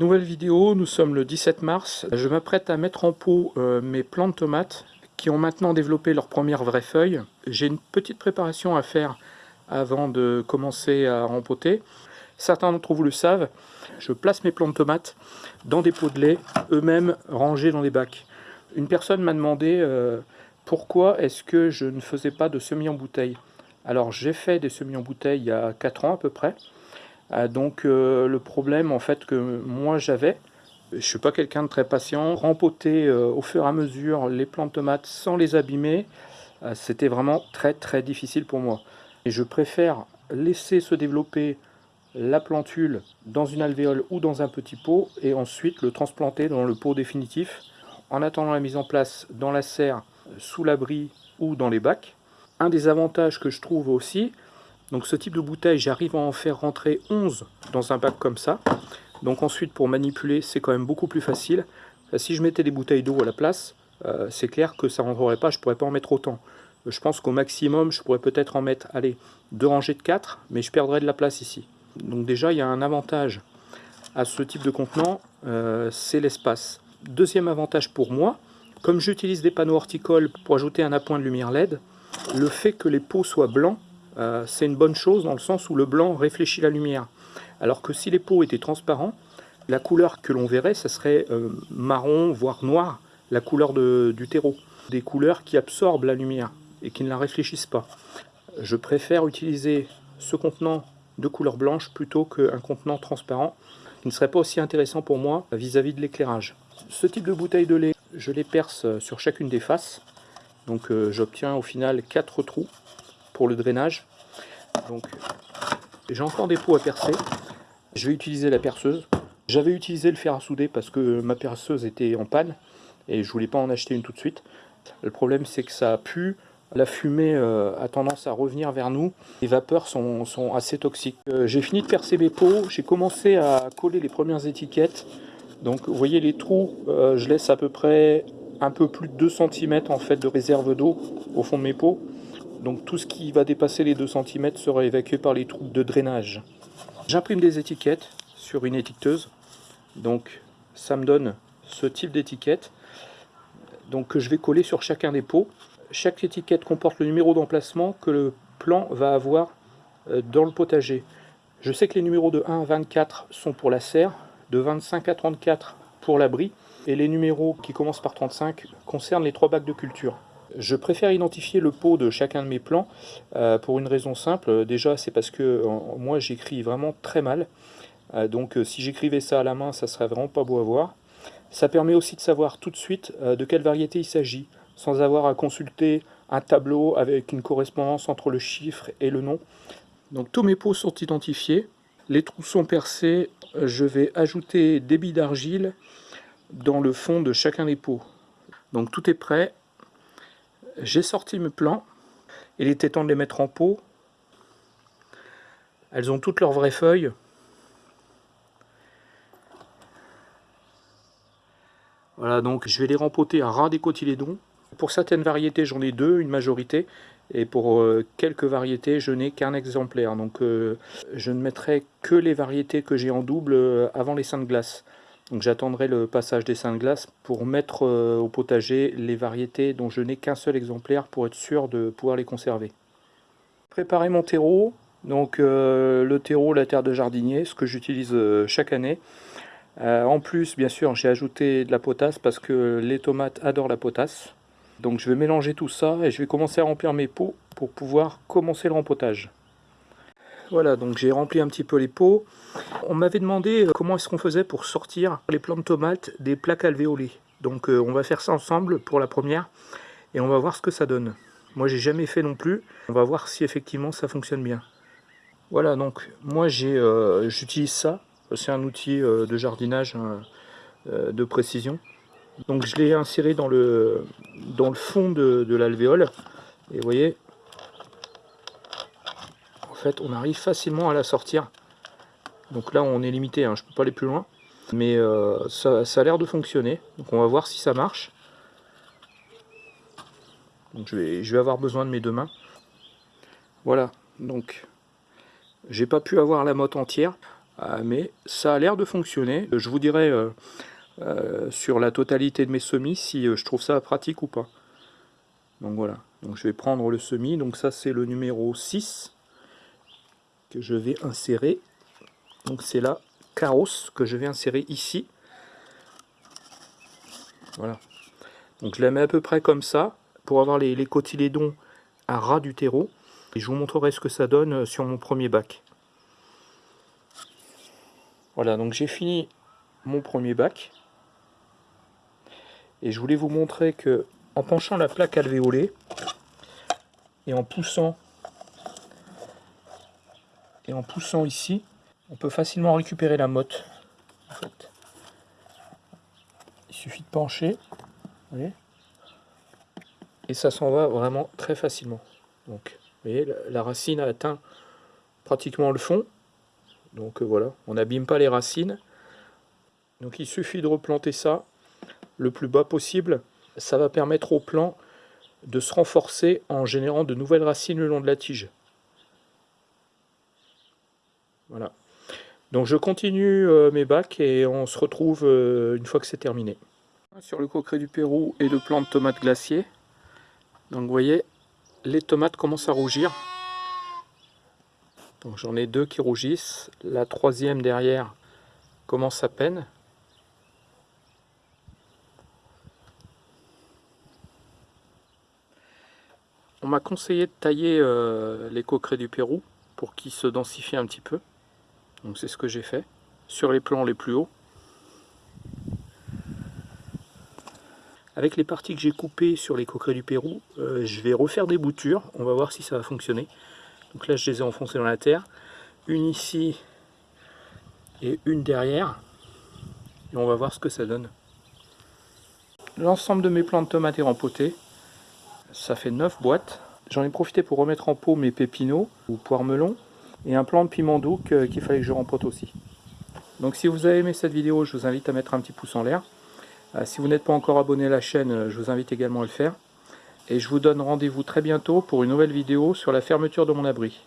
Nouvelle vidéo, nous sommes le 17 mars. Je m'apprête à mettre en pot euh, mes plants de tomates qui ont maintenant développé leurs premières vraies feuilles. J'ai une petite préparation à faire avant de commencer à rempoter. Certains d'entre vous le savent, je place mes plants de tomates dans des pots de lait, eux-mêmes rangés dans des bacs. Une personne m'a demandé euh, pourquoi est-ce que je ne faisais pas de semis en bouteille? Alors j'ai fait des semis en bouteille il y a 4 ans à peu près. Euh, donc euh, le problème en fait que moi j'avais, je ne suis pas quelqu'un de très patient, rempoter euh, au fur et à mesure les plants de tomates sans les abîmer, c'était vraiment très très difficile pour moi. Et je préfère laisser se développer la plantule dans une alvéole ou dans un petit pot et ensuite le transplanter dans le pot définitif en attendant la mise en place dans la serre, sous l'abri ou dans les bacs. Un des avantages que je trouve aussi, donc ce type de bouteille, j'arrive à en faire rentrer 11 dans un bac comme ça. Donc ensuite, pour manipuler, c'est quand même beaucoup plus facile. Euh, si je mettais des bouteilles d'eau à la place, euh, c'est clair que ça ne rentrerait pas, je ne pourrais pas en mettre autant. Euh, je pense qu'au maximum, je pourrais peut-être en mettre, allez, deux rangées de 4, mais je perdrais de la place ici. Donc déjà, il y a un avantage à ce type de contenant, c'est l'espace. Deuxième avantage pour moi, comme j'utilise des panneaux horticoles pour ajouter un appoint de lumière LED, le fait que les pots soient blancs euh, c'est une bonne chose dans le sens où le blanc réfléchit la lumière. Alors que si les pots étaient transparents, la couleur que l'on verrait, ça serait euh, marron, voire noir, la couleur du terreau. Des couleurs qui absorbent la lumière et qui ne la réfléchissent pas. Je préfère utiliser ce contenant de couleur blanche plutôt qu'un contenant transparent qui ne serait pas aussi intéressant pour moi vis-à-vis de l'éclairage. Ce type de bouteille de lait, je les perce sur chacune des faces. Donc euh, j'obtiens au final 4 trous pour le drainage. Donc j'ai encore des pots à percer. Je vais utiliser la perceuse. J'avais utilisé le fer à souder parce que ma perceuse était en panne et je voulais pas en acheter une tout de suite. Le problème c'est que ça a pu, la fumée euh, a tendance à revenir vers nous. Les vapeurs sont, sont assez toxiques. Euh, j'ai fini de percer mes pots, j'ai commencé à coller les premières étiquettes. Donc vous voyez les trous, euh, je laisse à peu près un peu plus de 2 cm en fait de réserve d'eau au fond de mes pots. Donc tout ce qui va dépasser les 2 cm sera évacué par les trous de drainage. J'imprime des étiquettes sur une étiqueteuse. Donc ça me donne ce type d'étiquette. Donc que je vais coller sur chacun des pots. Chaque étiquette comporte le numéro d'emplacement que le plant va avoir euh, dans le potager. Je sais que les numéros de 1 à 24 sont pour la serre, de 25 à 34 pour l'abri, et les numéros qui commencent par 35 concernent les trois bacs de culture. Je préfère identifier le pot de chacun de mes plans euh, pour une raison simple. Déjà, c'est parce que moi, j'écris vraiment très mal. Euh, donc, euh, si j'écrivais ça à la main, ça serait vraiment pas beau à voir. Ça permet aussi de savoir tout de suite de quelle variété il s'agit, sans avoir à consulter un tableau avec une correspondance entre le chiffre et le nom. Donc, tous mes pots sont identifiés. Les trous sont percés. Je vais ajouter des billes d'argile dans le fond de chacun des pots. Donc, tout est prêt j'ai sorti mes plants. Il était temps de les mettre en pot. Elles ont toutes leurs vraies feuilles. Voilà, donc je vais les rempoter à ras des cotylédons. Pour certaines variétés, j'en ai deux, une majorité. Et pour euh, quelques variétés, je n'ai qu'un exemplaire. Donc euh, je ne mettrai que les variétés que j'ai en double euh, avant les seins de glace. J'attendrai le passage des seins de glace pour mettre euh, au potager les variétés dont je n'ai qu'un seul exemplaire pour être sûr de pouvoir les conserver. Préparer mon terreau, donc euh, le terreau, la terre de jardinier, ce que j'utilise euh, chaque année. en plus, bien sûr, j'ai ajouté de la potasse parce que les tomates adorent la potasse. Donc je vais mélanger tout ça et je vais commencer à remplir mes pots pour pouvoir commencer le rempotage. Voilà, donc j'ai rempli un petit peu les pots. On m'avait demandé euh, comment est-ce qu'on faisait pour sortir les plants de tomates des plaques alvéolées. Donc euh, on va faire ça ensemble pour la première et on va voir ce que ça donne. Moi j'ai jamais fait non plus. On va voir si effectivement ça fonctionne bien. Voilà, donc moi euh, j'utilise ça. C'est un outil de jardinage de précision. Donc je l'ai inséré dans le, dans le fond de, de l'alvéole. Et vous voyez, on arrive facilement à la sortir. Donc là, on est limité, hein, je peux pas aller plus loin. Mais euh, ça, a l'air de fonctionner. Donc on va voir si ça marche. Donc je vais, je vais avoir besoin de mes deux mains. Voilà, donc j'ai pas pu avoir la motte entière. Ah, mais ça a l'air de fonctionner. Je vous dirai euh, euh, sur la totalité de mes semis si je trouve ça pratique ou pas. Donc voilà, donc je vais prendre le semis, donc ça c'est le numéro 6 que je vais insérer. Donc c'est la carrosse que je vais insérer ici. Voilà. Donc je la mets à peu près comme ça, pour avoir les, les cotylédons à ras du terreau. Et je vous montrerai ce que ça donne sur mon premier bac. Voilà, donc j'ai fini mon premier bac. Et je voulais vous montrer que en penchant la plaque alvéolée et en poussant et en poussant ici, on peut facilement récupérer la motte. Il suffit de pencher, et ça s'en va vraiment très facilement. Donc, vous voyez, la, racine a atteint pratiquement le fond. Donc euh, voilà, on n'abîme pas les racines. Donc il suffit de replanter ça le plus bas possible ça va permettre au plant de se renforcer en générant de nouvelles racines le long de la tige. Voilà. Donc je continue euh, mes bacs et on se retrouve euh, une fois que c'est terminé. Sur le coqueret du Pérou et le plant de tomates glaciers. Donc vous voyez, les tomates commencent à rougir. Donc j'en ai deux qui rougissent. La troisième derrière commence à peine. On m'a conseillé de tailler euh, les coquerets du Pérou pour qu'ils se densifient un petit peu. Donc c'est ce que j'ai fait sur les plans les plus hauts. Avec les parties que j'ai coupées sur les coquerets du Pérou, euh, je vais refaire des boutures. On va voir si ça va fonctionner. Donc là, je les ai enfoncées dans la terre. Une ici et une derrière. Et on va voir ce que ça donne. L'ensemble de mes plants de tomates est rempoté ça fait 9 boîtes. J'en ai profité pour remettre en pot mes pépinots ou poires melons et un plant de piment doux qu'il fallait que je rempote aussi. Donc si vous avez aimé cette vidéo, je vous invite à mettre un petit pouce en l'air. Euh, si vous n'êtes pas encore abonné à la chaîne, je vous invite également à le faire. Et je vous donne rendez-vous très bientôt pour une nouvelle vidéo sur la fermeture de mon abri.